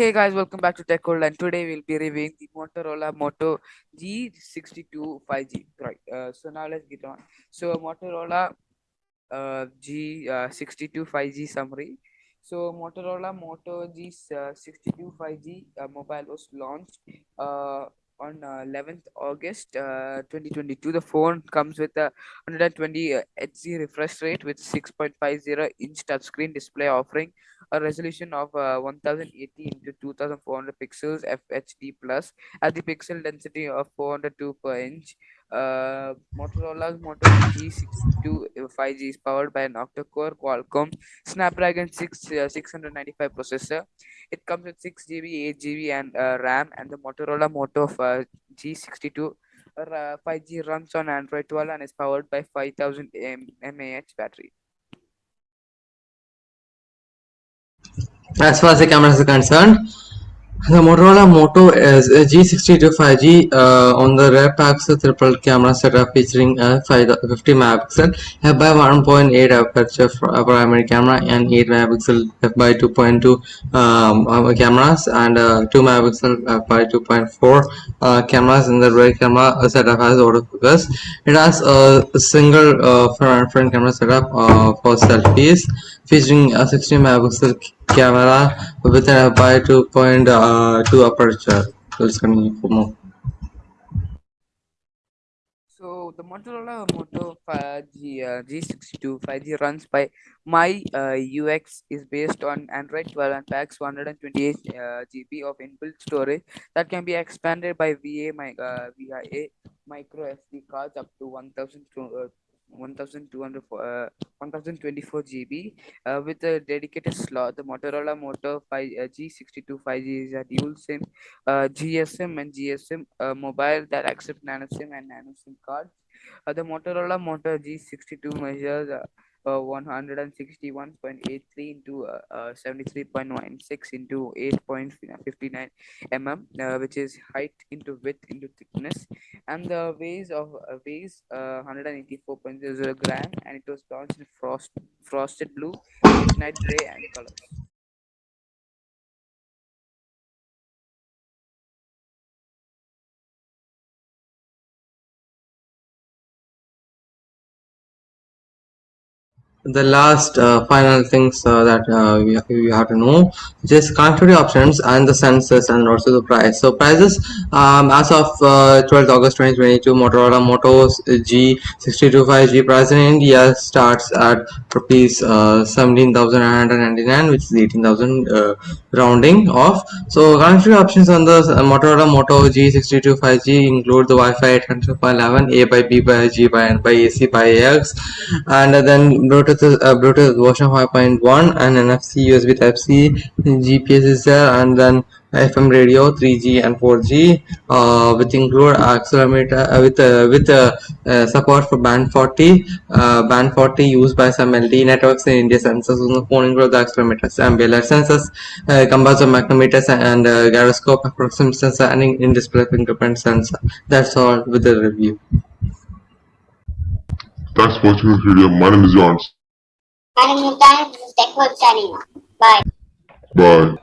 Hey guys, welcome back to Tech World, and today we'll be reviewing the Motorola Moto G62 5G. Right. Uh, so now let's get on. So Motorola uh, G62 5G summary. So Motorola Moto G62 5G uh, mobile was launched uh, on 11th August 2022. The phone comes with a 120 Hz refresh rate with 6.50 inch touchscreen display offering a resolution of uh, 1080 into 2400 pixels FHD plus at the pixel density of 402 per inch. Uh, Motorola's Moto G62 5G is powered by an octa-core Qualcomm Snapdragon 6 uh, 695 processor. It comes with 6 GB, 8 GB, and uh, RAM, and the Motorola Moto uh, G62 uh, 5G runs on Android 12 and is powered by 5000 mAh battery. As far as the cameras are concerned, the Motorola Moto is a G62 5G uh, on the rear pixel triple camera setup featuring a 50 megapixel f by 1.8 aperture primary camera and 8 megapixel f by 2.2 um, uh, cameras and uh, 2 megapixel f by 2.4 uh, cameras in the rear camera setup has autofocus. It has a single uh, front, front camera setup uh, for selfies featuring a 16 megapixel camera with an by 2.2 uh, aperture. Let's for more. So the Motorola Moto 5G uh, G62 5G runs by My uh, UX is based on Android 12 and packs 128 uh, GB of inbuilt storage that can be expanded by VA my, uh, via micro SD cards up to 1000 1200 uh, 1024 GB uh, with a dedicated slot. The Motorola Moto 5 uh, G62 5G is a dual SIM uh, GSM and GSM uh, mobile that accept nano SIM and nano SIM cards. Uh, the Motorola Moto G62 measures uh, uh, 161.83 into uh, uh, 73.16 into 8.59 mm uh, which is height into width into thickness. And the weighs of uh, weighs uh, 184.00 gram and it was launched in frost frosted blue midnight gray and colors the last uh, final things uh, that uh, we, we have to know just connectivity options and the sensors and also the price. So prices um, as of 12th uh, august 2022 motorola moto g62 5g price in india starts at rupees uh, 17999 which is 18000 uh, rounding off. So connectivity options on the motorola moto g62 5g include the wi-fi 802.11 a by b by g by n by ac by ax and then bluetooth Bluetooth, uh, Bluetooth version 5.1 and NFC USB Type C, GPS is there, and then FM radio 3G and 4G uh, with include accelerometer uh, with uh, with uh, uh, support for band 40 uh, band 40 used by some LTE networks in India sensors on the phone include the accelerometers ambient sensors combines of magnetometers and gyroscope approximate sensor and in-display fingerprint sensor that's all with the review Thanks for watching this video. My name is Jans. And in the time, this is TechWorks signing off. Bye. Bye.